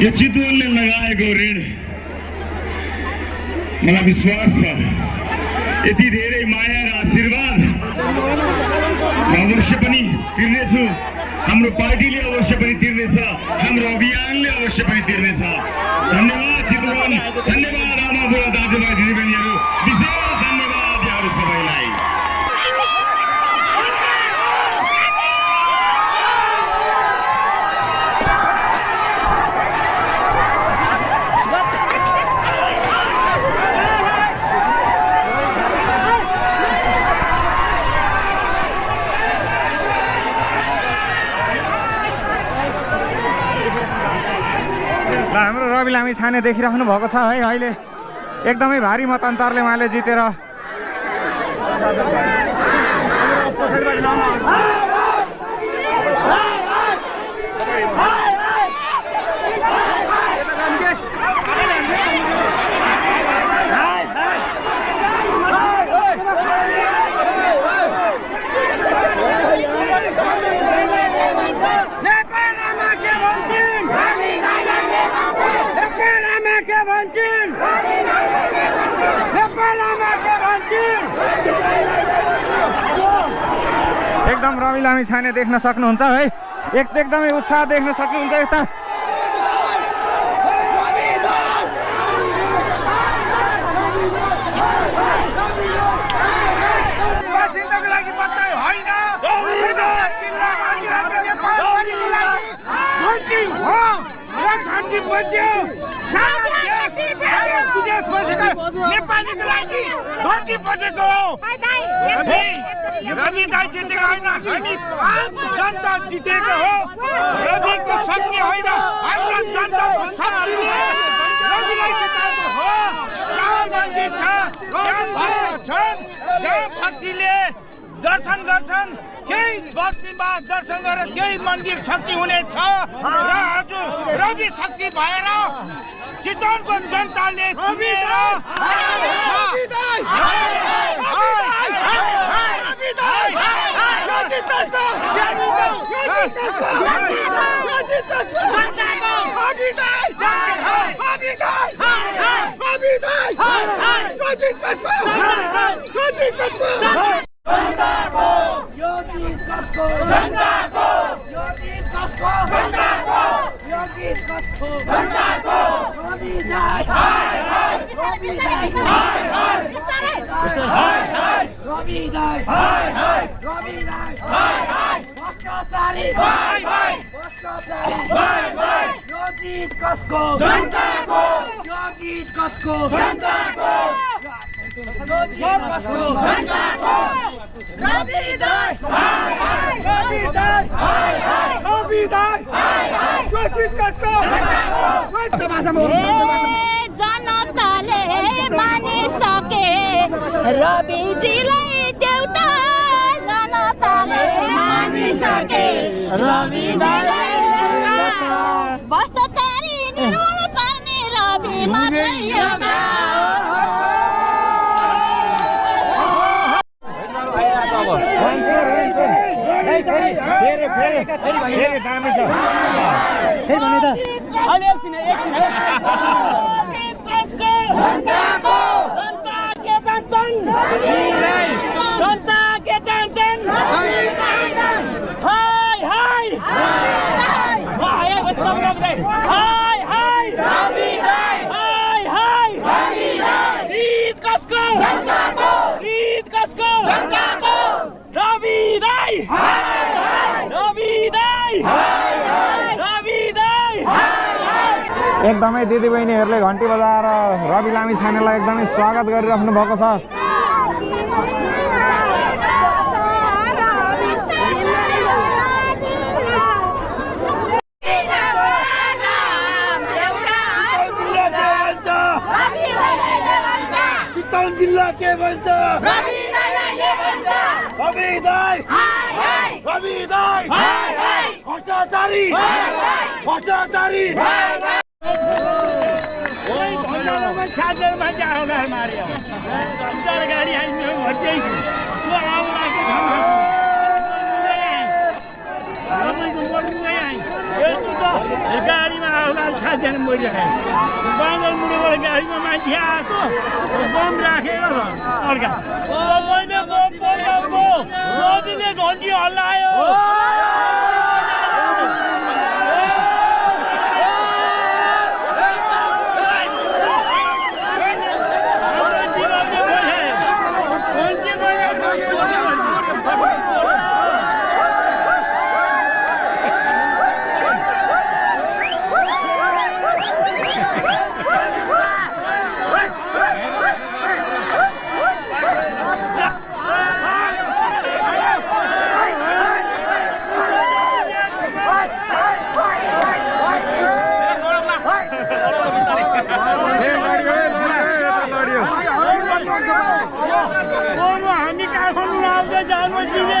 यो चितवनले लगाएको ऋण मलाई विश्वास छ यति धेरै माया र आशीर्वाद अवश्य पनि तिर्नेछु हाम्रो पार्टीले अवश्य पनि तिर्नेछ हाम्रो अभियानले अवश्य पनि तिर्नेछ धन्यवाद चितवन धन्यवाद आमा बुवा दाजुभाइ दिदीबहिनीहरू रवि लामी छाने देखिराख्नु भएको छ है अहिले एकदमै भारी मतान्तरले उहाँले जितेर। रवि लामी छाने देख्न सक्नुहुन्छ है एक एकदमै उत्साह देख्न सक्नुहुन्छ यता नेपालको लागि बसेका रवि! दाइ जितेको होइन हामी आम जनता जितेको हो। रविको शक्ति होइन हाम्रो जनताको शक्तिले रविलाई जिताएको हो। जहाँ मन्दिर छ छन् जहाँ भक्तिले दर्शन गर्छन्। केही बस्तीमा दर्शन गरेर केही मन्दिर शक्ति हुनेछ र आज रवि शक्ति भएर चितवनको जनताले Robin, die! Hi, hi! Robin, die! चुनेर ए जनताले मानिसके रविजीलाई मानिसके रविजीलाई भ्रष्टाचारी निर्मूल पार्ने रवि मात्रै एउटा फेरि दामी छ एकदमै दिदीबहिनीहरूले घन्टी बजाएर रवि लामी छानेलाई एकदमै स्वागत गरिराख्नु भएको छ। चितवन जिल्ला के भन्छ? रवि दाई। रवि दाई। भ्रष्टाचारी। भ्रष्टाचारी। गाडी आइसक्यो गाडीमा आउँदा सातजना मरिरहेको बाँदर मुडोबाट गाडीमा मान्छे आएको बम राखेर अर्का मैले बम मोदीले घन्टी हल्लायो हाम्रो जीवनले बचायो घन्टी बजायो ए लड्यो ए लड्यो यता लड्यो फोनमा हामी काठमाडौँ आउँदै जानु दिने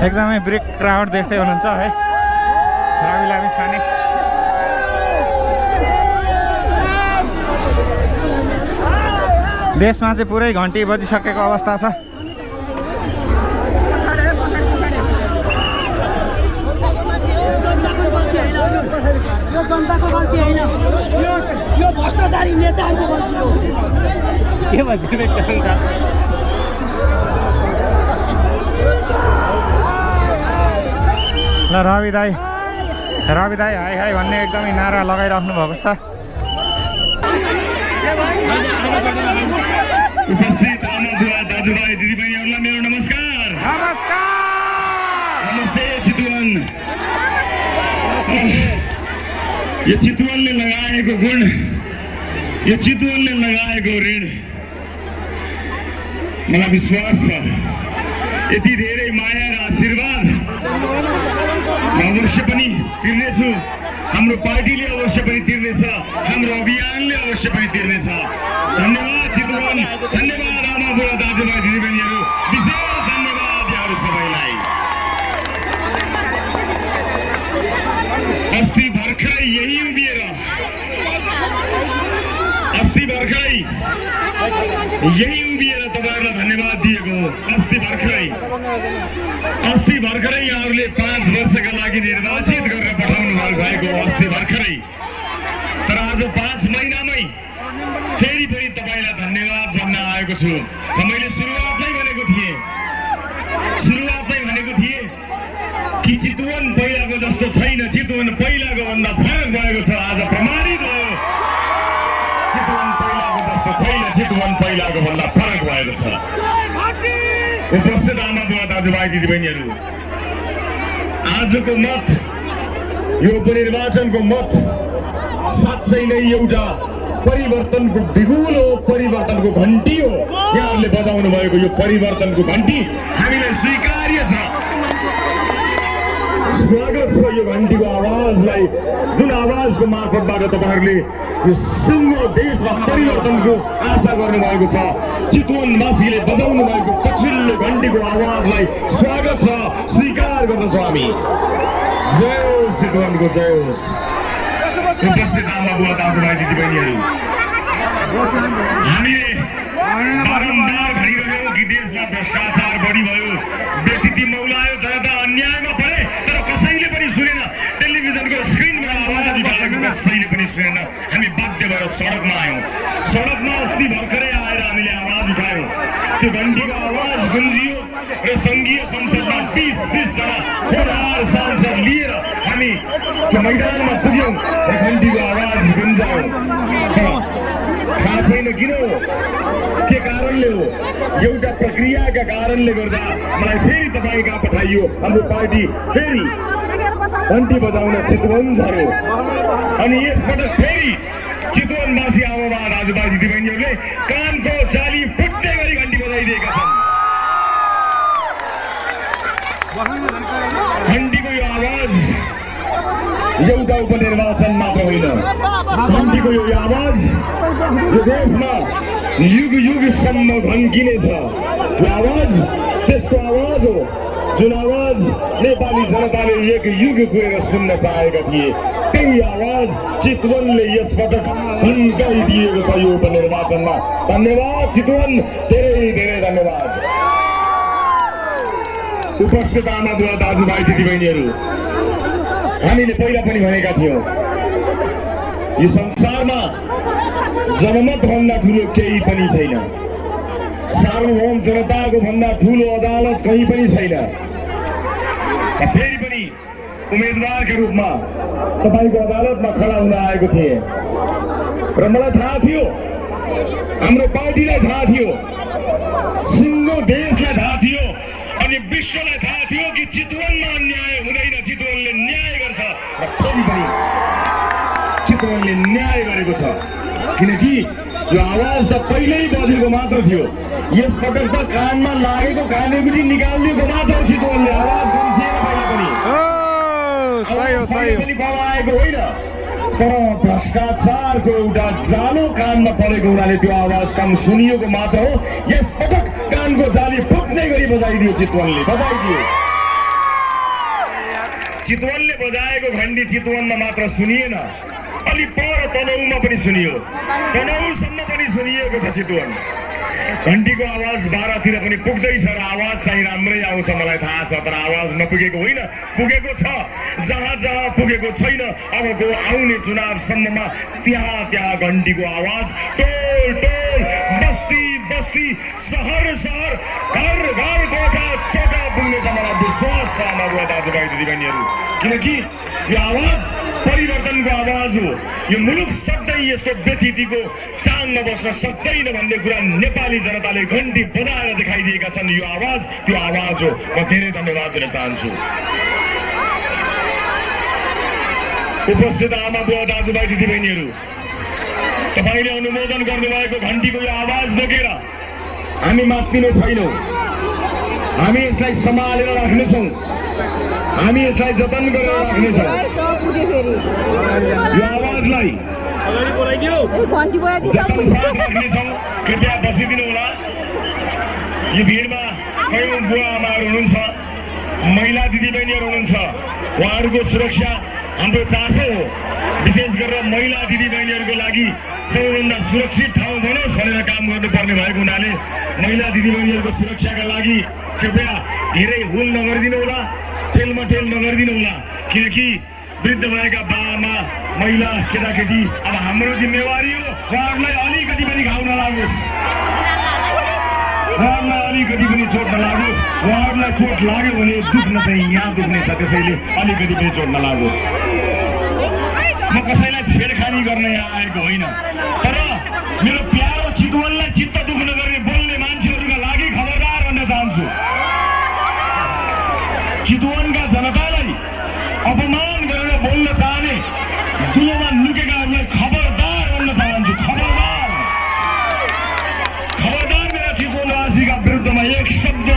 एकदमै ब्रेक क्राउड देख्दै हुनुहुन्छ है। लामी लामी छाने। देशमा चाहिँ पुरै घन्टी बजिसकेको अवस्था छ। यो जनताको गल्ती होइन? यो भ्रष्टाचारी नेताहरूको गल्ती हो? के भन्छ रवि दाई रवि दाई हाई हाई भन्ने एकदमै नारा लगाइराख्नु भएको छ। उपस्थित आमा बुवा दाजुभाइ दिदीबहिनीहरूलाई मेरो नमस्कार। नमस्कार! नमस्ते चितवन। यो चितवनले लगाएको गुण यो चितवनले लगाएको ऋण मलाई विश्वास छ। यति धेरै माया र आशीर्वाद अवश्य पनि तिर्नेछु हाम्रो पार्टीले अवश्य पनि तिर्नेछ हाम्रो अभियानले अवश्य पनि तिर्नेछ। धन्यवाद चितवन। धन्यवाद आमा बुवा दाजुभाइ दिदीबहिनीहरू। विशेष धन्यवाद यहाँहरू सबैलाई। अस्ति भर्खरै यही उभिएर अस्ति भर्खरै यही उभिएर तपाईँहरूलाई धन्यवाद दिएको हो अस्ति भर्खरै अस्ति भर्खरै यहाँहरूले पाँच वर्षका लागि निर्वाचित गरेर पठाउनु भएको हो अस्ति भर्खरै तर आज पाँच महिनामै फेरि पनि तपाईँलाई धन्यवाद भन्न आएको छु र मैले सुरुवातमै भनेको थिएँ सुरुवातमै भनेको थिएँ कि चितवन पहिलाको जस्तो छैन चितवन पहिलाको भन्दा फरक भएको छ आज प्रमाणित भयो चितवन पहिलाको जस्तो छैन चितवन पहिलाको भन्दा फरक भएको छ दाजुभाइ दिदीबहिनीहरू। आजको मत यो उपनिर्वाचनको मत साँच्चै नै एउटा परिवर्तनको बिगुल हो परिवर्तनको घन्टी हो। यहाँहरूले बजाउनु भएको यो परिवर्तनको घन्टी हामीलाई स्वीकार्य छ। स्वागत छ यो घन्टीको आवाजलाई जुन आवाजको मार्फतबाट तपाईँहरूले यो सिङ्गो देशमा परिवर्तनको आशा गर्नुभएको छ चितवनवासीले बजाउनु भएको पछिल्लो घन्टीको आवाजलाई स्वागत छ स्वीकार गर्दछौँ हामी जय चितवनको जय होस् उपस्थित आमा बुवा दाजुभाइ दिदीबहिनीहरू हामीले बारम्बार कि देशमा भ्रष्टाचार बढी भयो व्यक्ति मौलायो जनता अन्यायमा कसैले पनि सुनेन हामी बाध्य भएर सडकमा आयौँ सडकमा अस्ति भर्खरै आएर हामीले आवाज उठायौँ त्यो घन्टीको आवाज गुन्जियो र सङ्घीय संसदमा बिस बिसजना सांसद लिएर हामी त्यो मैदानमा पुग्यौँ र घन्टीको आवाज गुन्जायौँ थाहा छैन किन हो के कारणले हो एउटा प्रक्रियाका कारणले गर्दा मलाई फेरि तपाईँ कहाँ पठाइयो हाम्रो पार्टी फेरि घन्टी बजाउन चितवन झऱ्यो अनि यसपटक फेरि चितवनवासी आमाबा दाजुभाइ दिदीबहिनीहरूले कानको जाली फुट्ने गरी घन्टी बजाइदिएका छन्। घन्टीको यो आवाज एउटा उपनिर्वाचन मात्र होइन घन्टीको यो आवाज यो देशमा युग युगसम्म घन्किनेछ यो आवाज त्यसको आवाज हो। जुन आवाज नेपाली जनताले एक युग गएर सुन्न चाहेका थिए त्यही आवाज चितवनले यसपटक घन्काइदिएको छ यो उपनिर्वाचनमा धन्यवाद चितवन धेरै धेरै धन्यवाद उपस्थित आमा बुवा दाजुभाइ दिदीबहिनीहरू हामीले पहिला पनि भनेका थियौँ यो संसारमा जनमत भन्दा ठुलो केही पनि छैन सार्वभौम जनताको भन्दा ठुलो अदालत कहीँ पनि छैन फेरि पनि उम्मेदवारका रूपमा तपाईँको अदालतमा खडा हुन आएको थिएँ। र मलाई थाहा थियो हाम्रो पार्टीलाई थाहा थियो सिङ्गो देशलाई थाहा थियो अनि विश्वलाई थाहा थियो कि चितवनमा अन्याय हुँदैन चितवनले न्याय गर्छ। र फेरि पनि चितवनले न्याय गरेको छ। किनकि यो आवाज त पहिल्यै बजेको मात्र थियो। यसपटक त कानमा लागेको कानेकुटी निकालिदिएको मात्र चितवनले। आवाज कम थिएन पहिला पनि ओ सही हो सही कमाएको होइन तर भ्रष्टाचारको एउटा जालो कानमा परेको हुनाले त्यो आवाज कम सुनिएको मात्र हो यस पटक कानको जाली फुट्ने गरी बजाइदियो चितवनले बजाइदियो चितवनले बजाएको घन्टी चितवनमा मात्र सुनिएन अलि पर तनहुमा पनि सुनियो तनहुसम्म पनि सुनिएको छ चितवन घन्टीको आवाज बाह्रतिर पनि पुग्दैछ र आवाज चाहिँ राम्रै आउँछ मलाई थाहा छ तर आवाज नपुगेको होइन पुगेको छ। जहाँ जहाँ पुगेको छैन अबको आउने चुनावसम्ममा त्यहाँ त्यहाँ घन्टीको आवाज टोल टोल बस्ती बस्ती सहर सहर घर घर आमा बुवा दाजुभाइ दिदीबहिनीहरू किनकि यो आवाज परिवर्तनको आवाज हो। यो मुलुक सधैँ यस्तो व्यथितिको चाङमा बस्न सक्दैन भन्ने कुरा नेपाली जनताले घन्टी बजाएर देखाइदिएका छन्। यो आवाज त्यो आवाज हो। म धेरै धन्यवाद दिन चाहन्छु। उपस्थित आमा बुवा दाजुभाइ दिदीबहिनीहरू तपाईँले अनुमोदन गर्नुभएको घन्टीको यो आवाज बोकेर हामी मात्तिने छैनौँ। हामी यसलाई सम्हालेर राख्नेछौँ। हामी यसलाई जतन गरेर राख्नेछौँ। यो आवाजलाई राख्नेछौँ कृपया बसिदिनु होला यो भिडमा कयौँ बुवा आमाहरू हुनुहुन्छ महिला दिदीबहिनीहरू हुनुहुन्छ उहाँहरूको सुरक्षा हाम्रो चासो हो। विशेष गरेर महिला दिदीबहिनीहरूको लागि सबैभन्दा सुरक्षित ठाउँ बनोस् भनेर काम गर्नुपर्ने भएको हुनाले महिला दिदीबहिनीहरूको सुरक्षाका लागि कृपया धेरै हुल नगरिदिनु होला ठेलमठेल नगरिदिनु होला किनकि वृद्ध भएका बाआमा महिला केटाकेटी अब हाम्रो जिम्मेवारी हो उहाँहरूलाई अलिकति पनि घाउ नलागोस्। उहाँहरूलाई अलिकति पनि चोट नलागोस्। उहाँहरूलाई चोट लाग्यो भने दुख्न चाहिँ यहाँ दुख्नेछ त्यसैले अलिकति पनि चोट नलागोस्। म कसैलाई छेडखानी गर्न यहाँ आएको होइन। तर मेरो प्यारो चितवनलाई चित्त दुख्न गर्ने बोल्ने मान्छेहरूका लागि खबरदार भन्न चाहन्छु। चितवनका जनतालाई अपमान गरेर बोल्न चाहने दुलोमा लुकेकाहरूलाई खबरदार भन्न चाहन्छु। खबरदार। खबरदार मेरा चितवनवासीका विरुद्धमा एक शब्द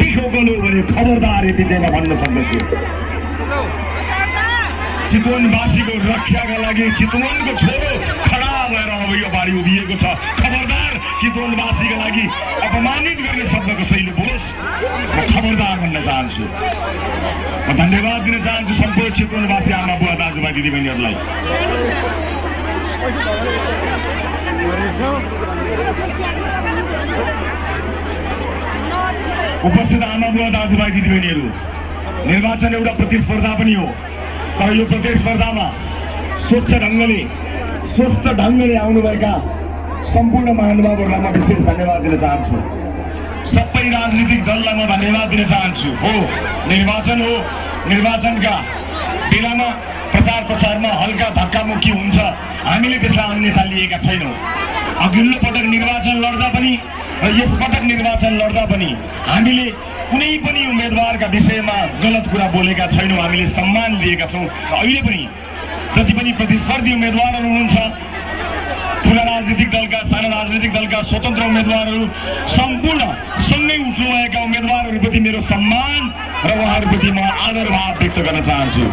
बिखो गल्यो भने खबरदार यति चाहिँ म भन्न सक्दछु। चितवनवासीको रक्षाका लागि चितवनको छोरो खडा भएर अब यो बारी उभिएको छ। खबरदार चितवनवासीका लागि अपमानित गर्ने शब्द कसैले बोलोस्। म खबरदार भन्न चाहन्छु। म धन्यवाद दिन चाहन्छु सम्पूर्ण चितवनवासी आमा बुवा दाजुभाइ दिदीबहिनीहरूलाई। उपस्थित आमा बुवा दाजुभाइ दिदीबहिनीहरू निर्वाचन एउटा प्रतिस्पर्धा पनि हो। तर यो प्रतिस्पर्धामा स्वच्छ ढङ्गले स्वस्थ ढङ्गले आउनुभएका सम्पूर्ण महानुभावहरूलाई म विशेष धन्यवाद दिन चाहन्छु सबै राजनीतिक दललाई म धन्यवाद दिन चाहन्छु हो निर्वाचन हो निर्वाचनका बेलामा प्रचार प्रसारमा हल्का धक्कामुक्की हुन्छ हामीले त्यसलाई अन्यथा लिएका छैनौँ अघिल्लो पटक निर्वाचन लड्दा पनि र यसपटक निर्वाचन लड्दा पनि हामीले कुनै पनि उम्मेदवारका विषयमा गलत कुरा बोलेका छैनौँ हामीले सम्मान लिएका छौँ। र अहिले पनि जति पनि प्रतिस्पर्धी उम्मेदवारहरू हुनुहुन्छ ठुला राजनीतिक दलका साना राजनीतिक दलका स्वतन्त्र उम्मेदवारहरू सम्पूर्ण सँगै उठ्नुभएका उम्मेदवारहरूप्रति मेरो सम्मान र उहाँहरूप्रति म आदर भाव व्यक्त गर्न चाहन्छु।